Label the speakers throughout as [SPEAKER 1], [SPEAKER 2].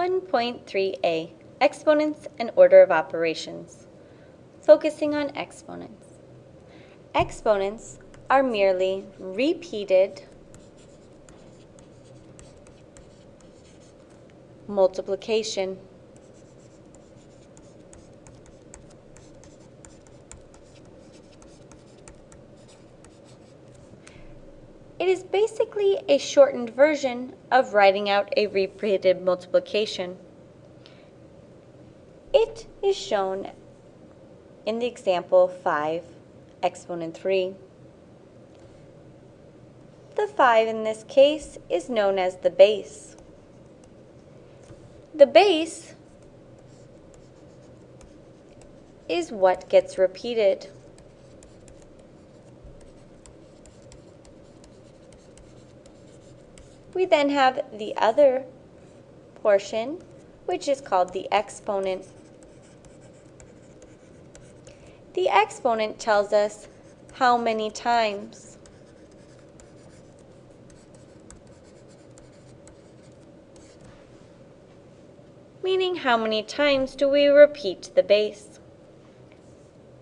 [SPEAKER 1] 1.3a Exponents and Order of Operations Focusing on exponents. Exponents are merely repeated multiplication. It is basically a shortened version of writing out a repeated multiplication. It is shown in the example 5 exponent 3. The 5 in this case is known as the base. The base is what gets repeated. We then have the other portion, which is called the exponent. The exponent tells us how many times. Meaning how many times do we repeat the base.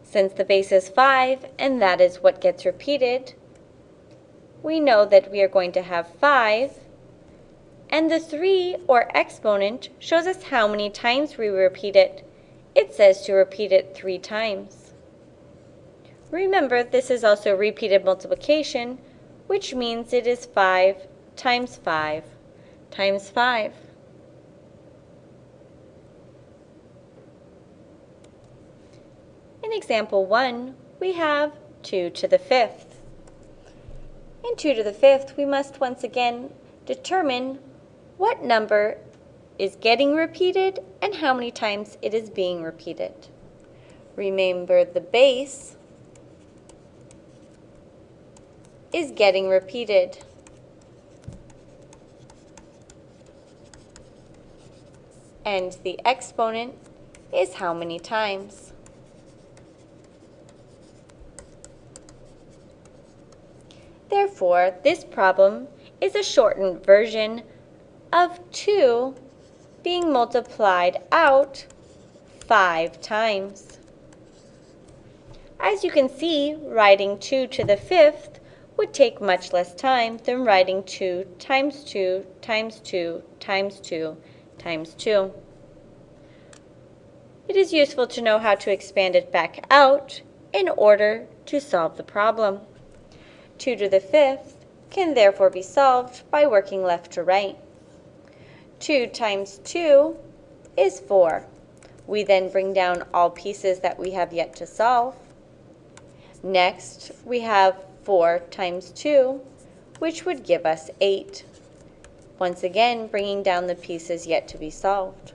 [SPEAKER 1] Since the base is 5 and that is what gets repeated, we know that we are going to have 5, and the 3, or exponent, shows us how many times we repeat it. It says to repeat it 3 times. Remember, this is also repeated multiplication, which means it is 5 times 5 times 5. In example 1, we have 2 to the fifth. In 2 to the fifth, we must once again determine what number is getting repeated and how many times it is being repeated. Remember the base is getting repeated. And the exponent is how many times. Therefore, this problem is a shortened version of 2 being multiplied out 5 times. As you can see, writing 2 to the fifth would take much less time than writing 2 times 2 times 2 times 2 times 2. It is useful to know how to expand it back out in order to solve the problem. 2 to the fifth can therefore be solved by working left to right. 2 times 2 is 4. We then bring down all pieces that we have yet to solve. Next, we have 4 times 2, which would give us 8. Once again, bringing down the pieces yet to be solved.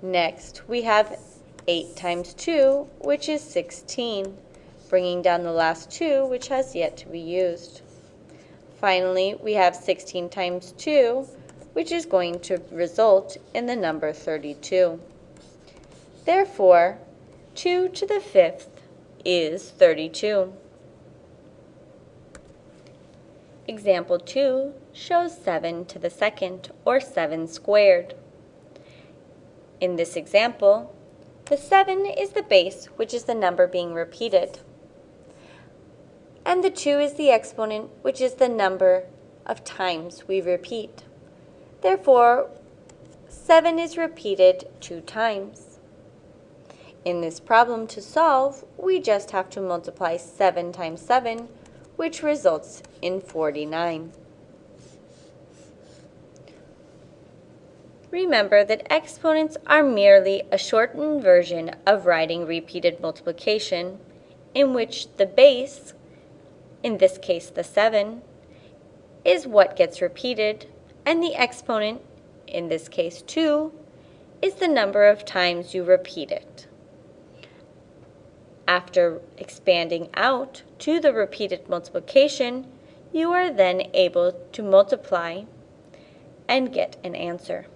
[SPEAKER 1] Next, we have 8 times 2, which is 16 bringing down the last 2, which has yet to be used. Finally, we have 16 times 2, which is going to result in the number 32. Therefore, 2 to the fifth is 32. Example 2 shows 7 to the second, or 7 squared. In this example, the 7 is the base, which is the number being repeated and the 2 is the exponent, which is the number of times we repeat. Therefore, 7 is repeated 2 times. In this problem to solve, we just have to multiply 7 times 7, which results in 49. Remember that exponents are merely a shortened version of writing repeated multiplication, in which the base in this case the 7, is what gets repeated, and the exponent, in this case 2, is the number of times you repeat it. After expanding out to the repeated multiplication, you are then able to multiply and get an answer.